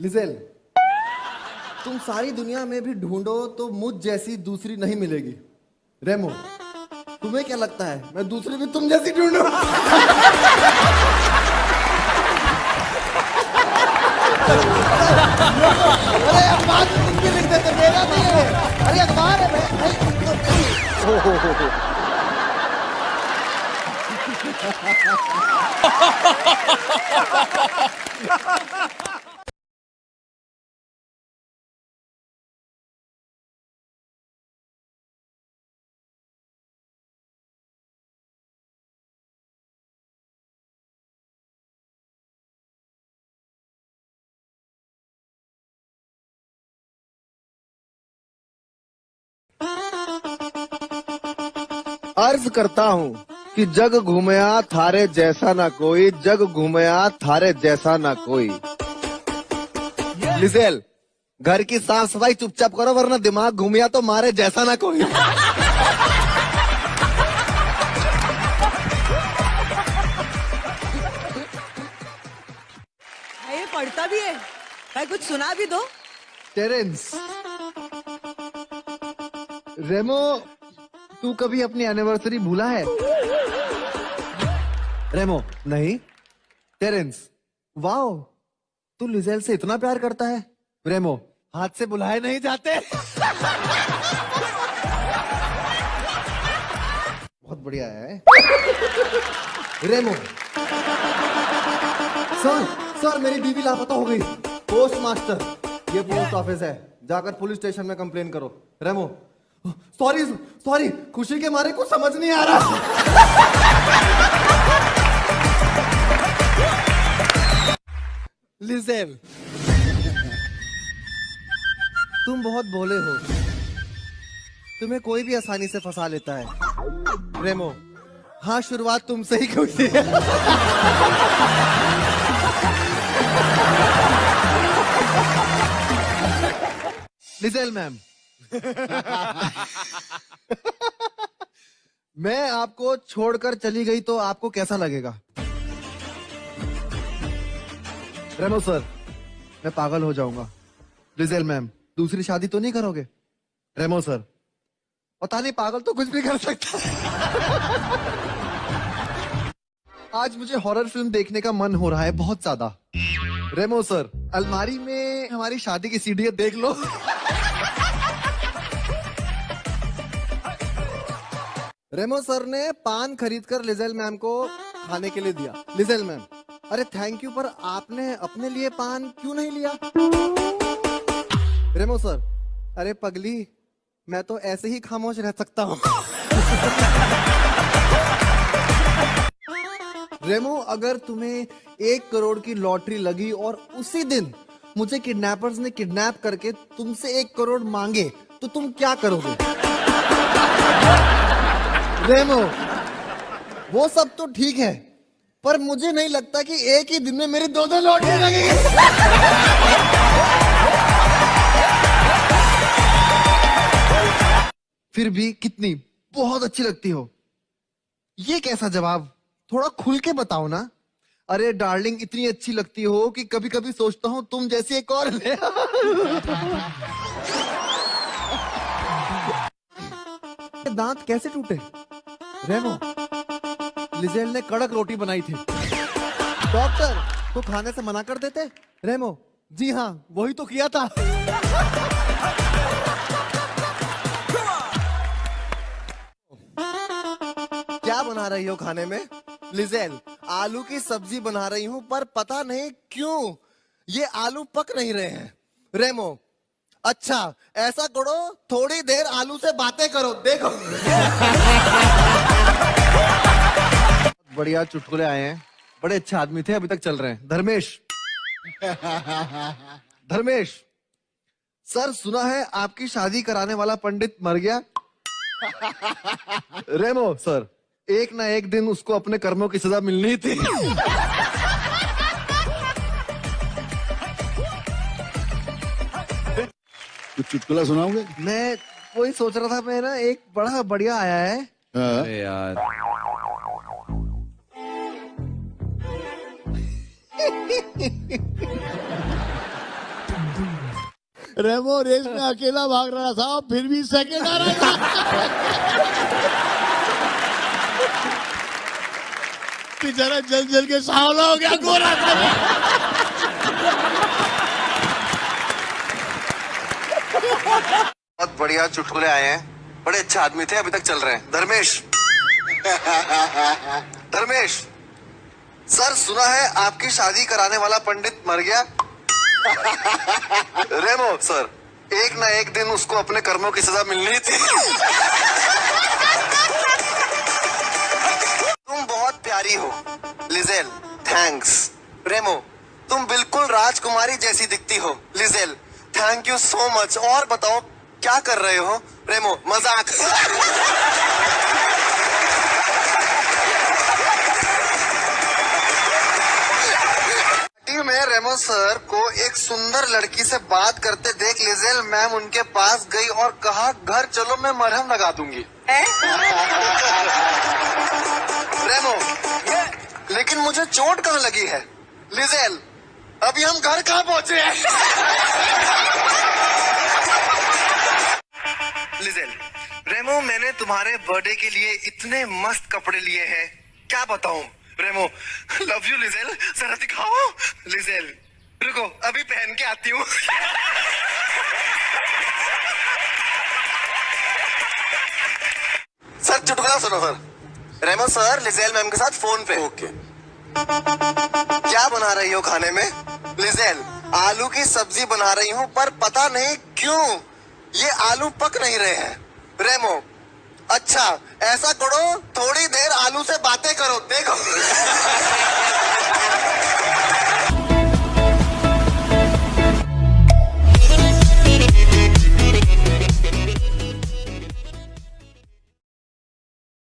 Liesel तुम सारी दुनिया में भी ढूंढो तो मुझ जैसी दूसरी नहीं मिलेगी। रेमो तुम्हें क्या लगता है? मैं दूसरी भी तुम जैसी ढूंढू? अरे भी लिख देते मेरा नहीं है। अरे, अखबार है भाई अर्ज़ करता हूँ कि जग घूमया थारे जैसा ना कोई जग घूमया थारे जैसा ना कोई। लिजेल घर की साफ़ सफ़ाई चुपचाप करो वरना दिमाग घूमया तो मारे जैसा ना कोई। ये पढ़ता भी है। भाई कुछ सुना भी दो। टेरेंस। रेमो तू कभी अपनी एनिवर्सरी भूला है? रेमो, नहीं। Terence, wow. तू लिजेल से इतना प्यार करता है। रेमो, हाथ से बुलाए नहीं जाते। बहुत बढ़िया है। रेमो। सर सर, मेरी बीवी लापता हो गई। पोस्ट मास्टर ये पोस्ट ऑफ़िस है। जाकर पुलिस स्टेशन में कंप्लेन करो। रेमो सॉरी सॉरी खुशी के मारे कुछ समझ नहीं आ रहा। लिजेल तुम बहुत भोले हो। तुम्हें कोई भी आसानी से फंसा लेता है। रेमो हाँ शुरुआत तुमसे ही क्यों की है? लिजेल मैम मैं आपको छोड़कर चली गई तो आपको कैसा लगेगा? रेमो सर, मैं पागल हो जाऊँगा। लिजेल मैम, दूसरी शादी तो नहीं करोगे? रेमो सर, पता नहीं पागल तो कुछ भी कर सकता है। आज मुझे हॉरर फ़िल्म देखने का मन हो रहा है बहुत ज़्यादा। रेमो सर, अलमारी में हमारी शादी की सीढ़ी देख लो। रेमो सर ने पान खरीद कर लिजेल मैम को खाने के लिए दिया। लिजेल मैम, अरे थैंक यू पर आपने अपने लिए पान क्यों नहीं लिया? रेमो सर, अरे पगली, मैं तो ऐसे ही खामोश रह सकता हूँ। रेमो, अगर तुम्हें एक करोड़ की लॉटरी लगी और उसी दिन मुझे किडनैपर्स ने किडनैप करके तुमसे एक करोड़ मांगे तो तुम क्या करोगे? रेमो वो सब तो ठीक है, पर मुझे नहीं लगता कि एक ही दिन में मेरी दो दो लॉटरी लगेगी फिर भी कितनी बहुत अच्छी लगती हो। ये कैसा जवाब? थोड़ा खुल के बताओ ना। अरे डार्लिंग, इतनी अच्छी लगती हो कि कभी कभी सोचता हूँ तुम जैसी एक और ले दांत कैसे टूटे? रेमो लिजेल ने कड़क रोटी बनाई थी। डॉक्टर तो खाने से मना कर देते? रेमो जी हाँ वही तो किया था। क्या बना रही हो खाने में? लिजेल आलू की सब्ज़ी बना रही हूँ, पर पता नहीं क्यों, ये आलू पक नहीं रहे हैं। रेमो अच्छा ऐसा करो, थोड़ी देर आलू से बातें करो, देखो। बढ़िया चुटकुले आए हैं। बड़े अच्छे आदमी थे अभी तक चल रहे हैं। धर्मेश। धर्मेश सर सुना है आपकी शादी कराने वाला पंडित मर गया? रेमो सर एक ना एक दिन उसको अपने कर्मों की सजा मिलनी थी। कुछ चुटकुला सुनाओगे? मैं वही सोच रहा था मैं ना एक बड़ा बढ़िया आया है। हाँ। यार। रेमो रेस में अकेला भाग रहा था फिर भी सेकंड आ रहा था। बेचारा जल जल के सावला हो गया, गोरा था। बहुत बढ़िया चुटकुले आए हैं। बड़े अच्छे आदमी थे, अभी तक चल रहे हैं। धर्मेश। धर्मेश। सर सुना है आपकी शादी कराने वाला पंडित मर गया? रेमो सर एक ना एक दिन उसको अपने कर्मों की सजा मिलनी थी। तुम बहुत प्यारी हो लिजेल थैंक्स। रेमो तुम बिल्कुल राजकुमारी जैसी दिखती हो Liesel. Thank you so much और बताओ क्या कर रहे हो? रेमो मज़ाक। पार्टी में रेमो सर को एक सुंदर लड़की से बात करते देख लिजेल मैम उनके पास गई और कहा घर चलो मैं मरहम लगा दूँगी। रेमो लेकिन मुझे चोट कहाँ लगी है? लिजेल अभी हम घर कहाँ पहुँचे हैं? लिजेल रेमो मैंने तुम्हारे बर्थडे के लिए इतने मस्त कपड़े लिए हैं। क्या बताऊँ? रेमो लव यू लिजेल जरा दिखाओ। लिजेल रुको अभी पहन के आती हूँ। सर चुटकुला सुनो sir. Remo sir Liesel ma'am के साथ फ़ोन पे। ओके। क्या बना रही हो खाने में? लिजेल आलू की सब्ज़ी बना रही हूँ पर पता नहीं क्यों ये आलू पक नहीं रहे हैं। रेमो अच्छा ऐसा करो थोड़ी देर आलू से बातें करो देखो।